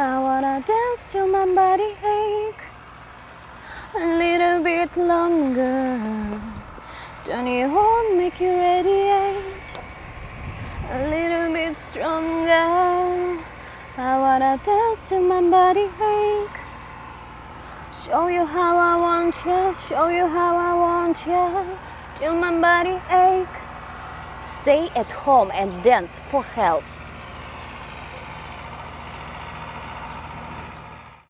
I wanna dance till my body ache a little bit longer. Don't you want make you radiate a little bit stronger? I wanna dance till my body ache. Show you how I want you, show you how I want you, till my body ache. Stay at home and dance for health.